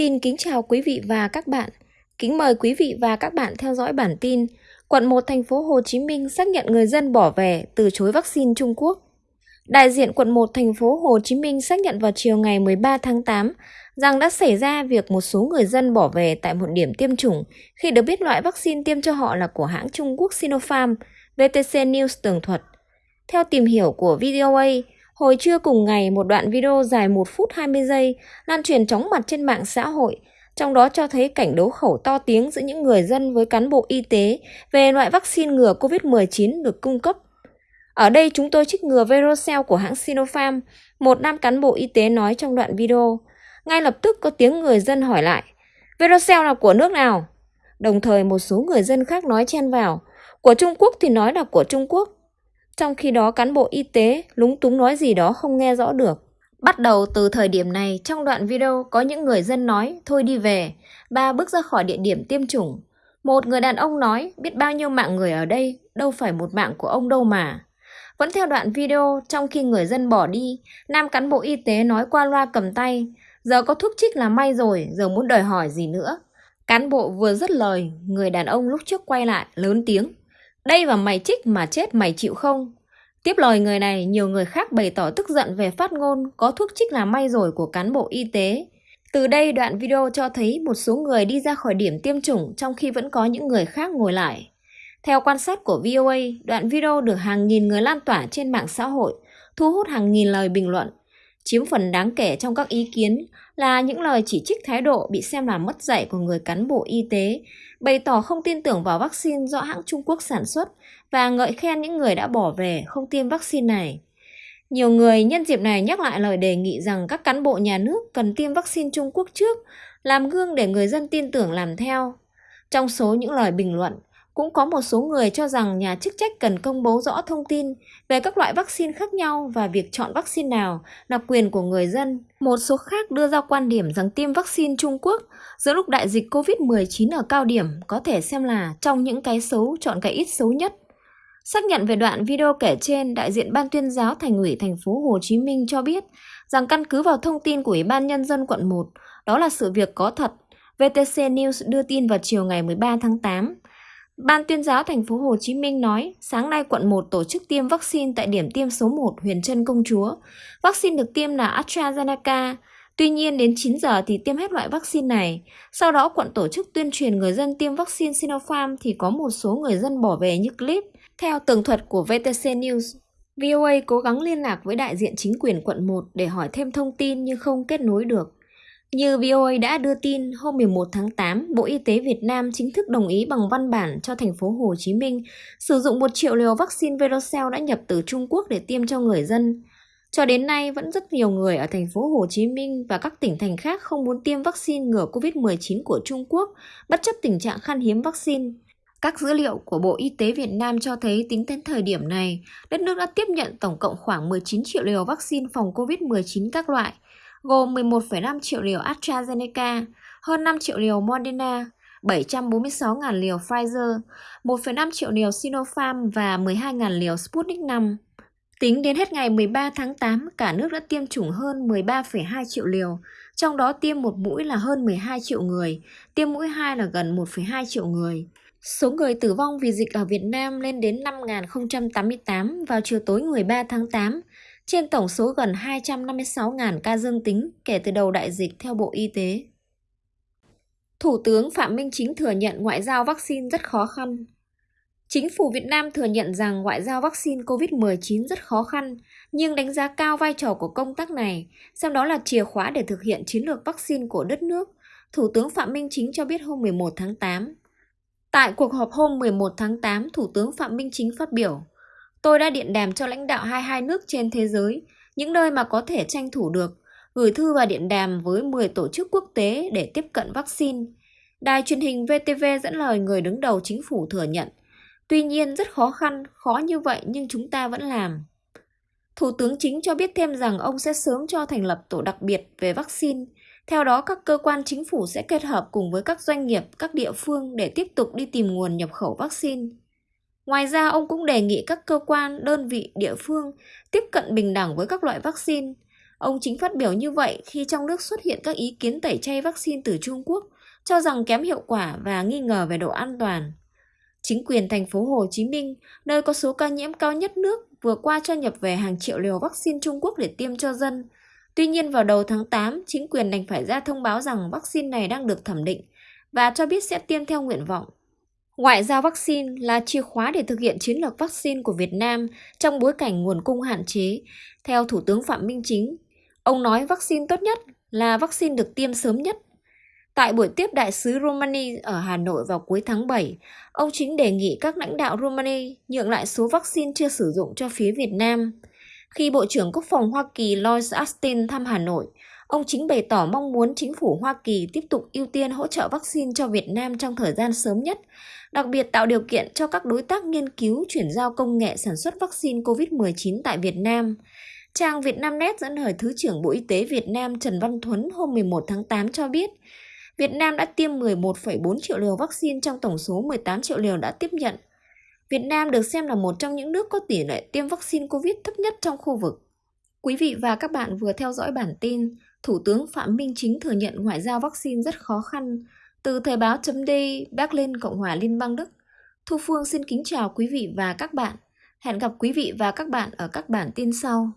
Xin kính chào quý vị và các bạn. Kính mời quý vị và các bạn theo dõi bản tin Quận 1 thành phố Hồ Chí Minh xác nhận người dân bỏ về từ chối vaccine Trung Quốc. Đại diện quận 1 thành phố Hồ Chí Minh xác nhận vào chiều ngày 13 tháng 8 rằng đã xảy ra việc một số người dân bỏ về tại một điểm tiêm chủng khi được biết loại vaccine tiêm cho họ là của hãng Trung Quốc Sinopharm, VTC News tường thuật. Theo tìm hiểu của VOA, hồi trưa cùng ngày một đoạn video dài 1 phút 20 giây lan truyền chóng mặt trên mạng xã hội, trong đó cho thấy cảnh đấu khẩu to tiếng giữa những người dân với cán bộ y tế về loại vaccine ngừa COVID-19 được cung cấp. Ở đây chúng tôi trích ngừa Verocell của hãng Sinopharm, một nam cán bộ y tế nói trong đoạn video. Ngay lập tức có tiếng người dân hỏi lại, Verocell là của nước nào? Đồng thời một số người dân khác nói chen vào, của Trung Quốc thì nói là của Trung Quốc. Trong khi đó cán bộ y tế lúng túng nói gì đó không nghe rõ được. Bắt đầu từ thời điểm này, trong đoạn video có những người dân nói thôi đi về, ba bước ra khỏi địa điểm tiêm chủng. Một người đàn ông nói biết bao nhiêu mạng người ở đây, đâu phải một mạng của ông đâu mà. Vẫn theo đoạn video, trong khi người dân bỏ đi, nam cán bộ y tế nói qua loa cầm tay, giờ có thuốc trích là may rồi, giờ muốn đòi hỏi gì nữa. Cán bộ vừa dứt lời, người đàn ông lúc trước quay lại, lớn tiếng. Đây và mày trích mà chết mày chịu không? Tiếp lời người này, nhiều người khác bày tỏ tức giận về phát ngôn có thuốc trích là may rồi của cán bộ y tế. Từ đây đoạn video cho thấy một số người đi ra khỏi điểm tiêm chủng trong khi vẫn có những người khác ngồi lại. Theo quan sát của VOA, đoạn video được hàng nghìn người lan tỏa trên mạng xã hội, thu hút hàng nghìn lời bình luận. Chiếm phần đáng kể trong các ý kiến là những lời chỉ trích thái độ bị xem là mất dạy của người cán bộ y tế, bày tỏ không tin tưởng vào vaccine do hãng Trung Quốc sản xuất và ngợi khen những người đã bỏ về không tiêm vaccine này. Nhiều người nhân dịp này nhắc lại lời đề nghị rằng các cán bộ nhà nước cần tiêm vaccine Trung Quốc trước, làm gương để người dân tin tưởng làm theo. Trong số những lời bình luận, cũng có một số người cho rằng nhà chức trách cần công bố rõ thông tin về các loại vaccine khác nhau và việc chọn vaccine nào là quyền của người dân. Một số khác đưa ra quan điểm rằng tiêm vaccine Trung Quốc giữa lúc đại dịch COVID-19 ở cao điểm có thể xem là trong những cái xấu chọn cái ít xấu nhất. Xác nhận về đoạn video kể trên, đại diện Ban tuyên giáo Thành ủy thành phố Hồ Chí Minh cho biết rằng căn cứ vào thông tin của Ủy ban Nhân dân quận 1, đó là sự việc có thật. VTC News đưa tin vào chiều ngày 13 tháng 8. Ban tuyên giáo thành phố Hồ Chí Minh nói, sáng nay quận 1 tổ chức tiêm vaccine tại điểm tiêm số 1 Huyền Trân Công Chúa. Vaccine được tiêm là AstraZeneca. Tuy nhiên đến 9 giờ thì tiêm hết loại vaccine này. Sau đó quận tổ chức tuyên truyền người dân tiêm vaccine Sinopharm thì có một số người dân bỏ về như clip. Theo tường thuật của VTC News, VOA cố gắng liên lạc với đại diện chính quyền quận 1 để hỏi thêm thông tin nhưng không kết nối được. Như VOA đã đưa tin, hôm 11 tháng 8, Bộ Y tế Việt Nam chính thức đồng ý bằng văn bản cho thành phố Hồ Chí Minh sử dụng 1 triệu liều vaccine Verocell đã nhập từ Trung Quốc để tiêm cho người dân. Cho đến nay, vẫn rất nhiều người ở thành phố Hồ Chí Minh và các tỉnh thành khác không muốn tiêm vaccine ngừa COVID-19 của Trung Quốc, bất chấp tình trạng khan hiếm vaccine. Các dữ liệu của Bộ Y tế Việt Nam cho thấy tính đến thời điểm này, đất nước đã tiếp nhận tổng cộng khoảng 19 triệu liều vaccine phòng COVID-19 các loại, gồm 11,5 triệu liều AstraZeneca, hơn 5 triệu liều Moderna, 746.000 liều Pfizer, 1,5 triệu liều Sinopharm và 12.000 liều Sputnik V. Tính đến hết ngày 13 tháng 8, cả nước đã tiêm chủng hơn 13,2 triệu liều, trong đó tiêm một mũi là hơn 12 triệu người, tiêm mũi 2 là gần 1,2 triệu người. Số người tử vong vì dịch ở Việt Nam lên đến 5.088 vào chiều tối 13 tháng 8, trên tổng số gần 256.000 ca dương tính kể từ đầu đại dịch theo Bộ Y tế. Thủ tướng Phạm Minh Chính thừa nhận ngoại giao vaccine rất khó khăn. Chính phủ Việt Nam thừa nhận rằng ngoại giao vaccine COVID-19 rất khó khăn, nhưng đánh giá cao vai trò của công tác này, xem đó là chìa khóa để thực hiện chiến lược vaccine của đất nước. Thủ tướng Phạm Minh Chính cho biết hôm 11 tháng 8. Tại cuộc họp hôm 11 tháng 8, Thủ tướng Phạm Minh Chính phát biểu, Tôi đã điện đàm cho lãnh đạo 22 nước trên thế giới, những nơi mà có thể tranh thủ được, gửi thư và điện đàm với 10 tổ chức quốc tế để tiếp cận vaccine. Đài truyền hình VTV dẫn lời người đứng đầu chính phủ thừa nhận. Tuy nhiên rất khó khăn, khó như vậy nhưng chúng ta vẫn làm. Thủ tướng chính cho biết thêm rằng ông sẽ sớm cho thành lập tổ đặc biệt về vaccine. Theo đó, các cơ quan chính phủ sẽ kết hợp cùng với các doanh nghiệp, các địa phương để tiếp tục đi tìm nguồn nhập khẩu vaccine. Ngoài ra, ông cũng đề nghị các cơ quan, đơn vị, địa phương tiếp cận bình đẳng với các loại vaccine. Ông chính phát biểu như vậy khi trong nước xuất hiện các ý kiến tẩy chay vaccine từ Trung Quốc, cho rằng kém hiệu quả và nghi ngờ về độ an toàn. Chính quyền thành phố Hồ Chí Minh, nơi có số ca nhiễm cao nhất nước, vừa qua cho nhập về hàng triệu liều vaccine Trung Quốc để tiêm cho dân. Tuy nhiên vào đầu tháng 8, chính quyền đành phải ra thông báo rằng vaccine này đang được thẩm định và cho biết sẽ tiêm theo nguyện vọng. Ngoại giao vaccine là chìa khóa để thực hiện chiến lược vaccine của Việt Nam trong bối cảnh nguồn cung hạn chế, theo Thủ tướng Phạm Minh Chính. Ông nói vaccine tốt nhất là vaccine được tiêm sớm nhất. Tại buổi tiếp đại sứ Romania ở Hà Nội vào cuối tháng 7, ông Chính đề nghị các lãnh đạo Romania nhượng lại số vaccine chưa sử dụng cho phía Việt Nam. Khi Bộ trưởng Quốc phòng Hoa Kỳ Lloyd Austin thăm Hà Nội, ông Chính bày tỏ mong muốn chính phủ Hoa Kỳ tiếp tục ưu tiên hỗ trợ vaccine cho Việt Nam trong thời gian sớm nhất, đặc biệt tạo điều kiện cho các đối tác nghiên cứu chuyển giao công nghệ sản xuất vaccine COVID-19 tại Việt Nam. Trang Vietnamnet dẫn lời Thứ trưởng Bộ Y tế Việt Nam Trần Văn Thuấn hôm 11 tháng 8 cho biết, Việt Nam đã tiêm 11,4 triệu liều vaccine trong tổng số 18 triệu liều đã tiếp nhận. Việt Nam được xem là một trong những nước có tỷ lệ tiêm vaccine COVID thấp nhất trong khu vực. Quý vị và các bạn vừa theo dõi bản tin Thủ tướng Phạm Minh Chính thừa nhận ngoại giao vaccine rất khó khăn từ Thời báo chấm Berlin, Cộng hòa Liên bang Đức. Thu Phương xin kính chào quý vị và các bạn. Hẹn gặp quý vị và các bạn ở các bản tin sau.